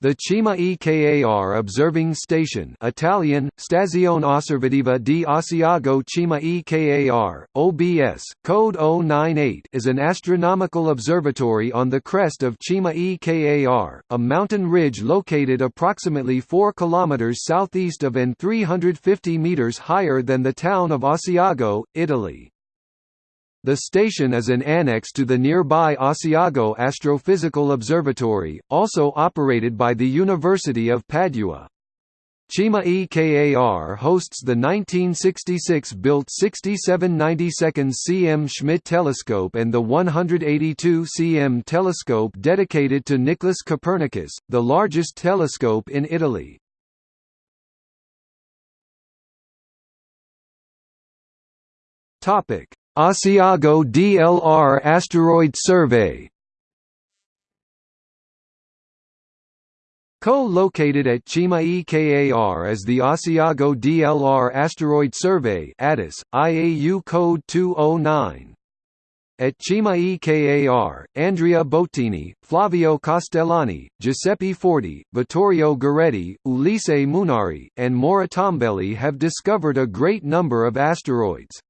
The Cima EKAR observing station Italian, Stazione Osservativa di Asiago Cima EKAR, OBS, code 098 is an astronomical observatory on the crest of Cima EKAR, a mountain ridge located approximately 4 km southeast of and 350 meters higher than the town of Asiago, Italy. The station is an annex to the nearby Asiago Astrophysical Observatory, also operated by the University of Padua. Cima EKAR hosts the 1966-built 6792 cm Schmidt telescope and the 182 cm telescope dedicated to Nicholas Copernicus, the largest telescope in Italy. Topic: Asiago DLR Asteroid Survey Co-located at Cima EKAR is the Asiago DLR Asteroid Survey ADAS, IAU code 209. At Cima EKAR, Andrea Boattini, Flavio Castellani, Giuseppe Forti, Vittorio Goretti, Ulisse Munari, and Maura Tombelli have discovered a great number of asteroids.